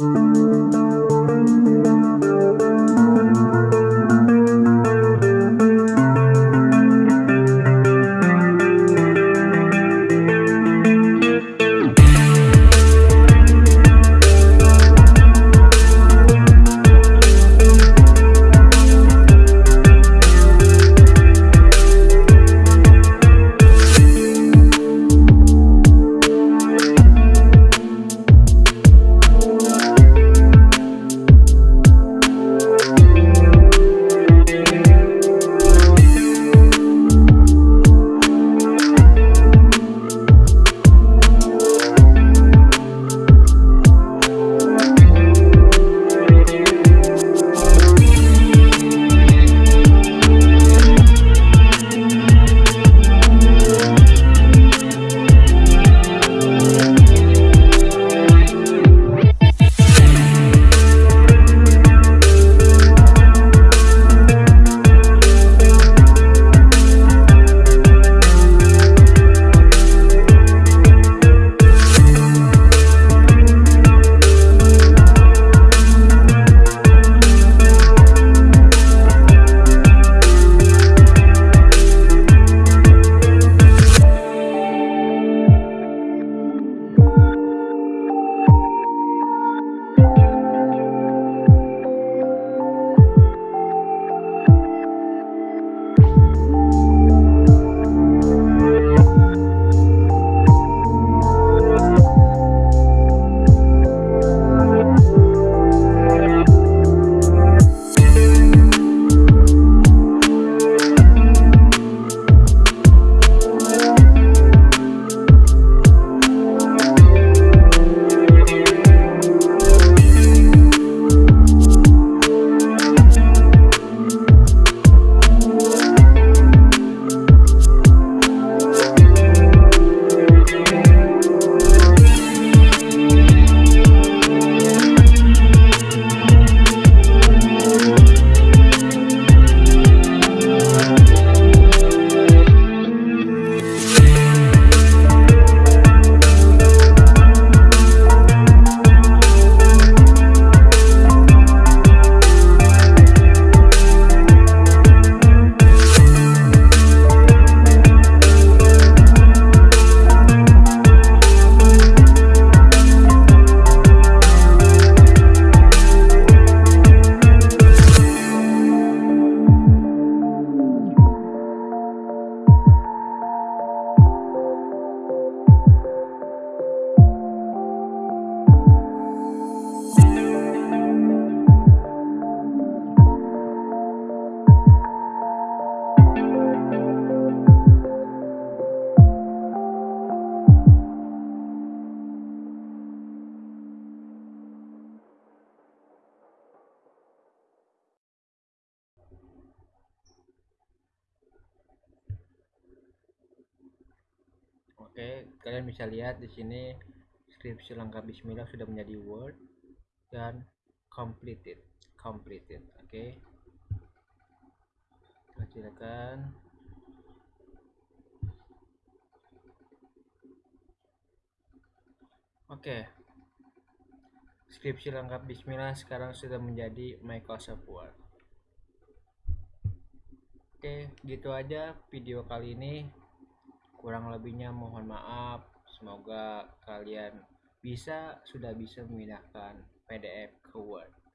Música Oke, kalian bisa lihat di sini skripsi lengkap Bismillah sudah menjadi Word dan completed, completed. Oke, silakan. Oke, skripsi lengkap Bismillah sekarang sudah menjadi Microsoft Word. Oke, gitu aja video kali ini kurang lebihnya mohon maaf. Semoga kalian bisa sudah bisa memindahkan PDF ke Word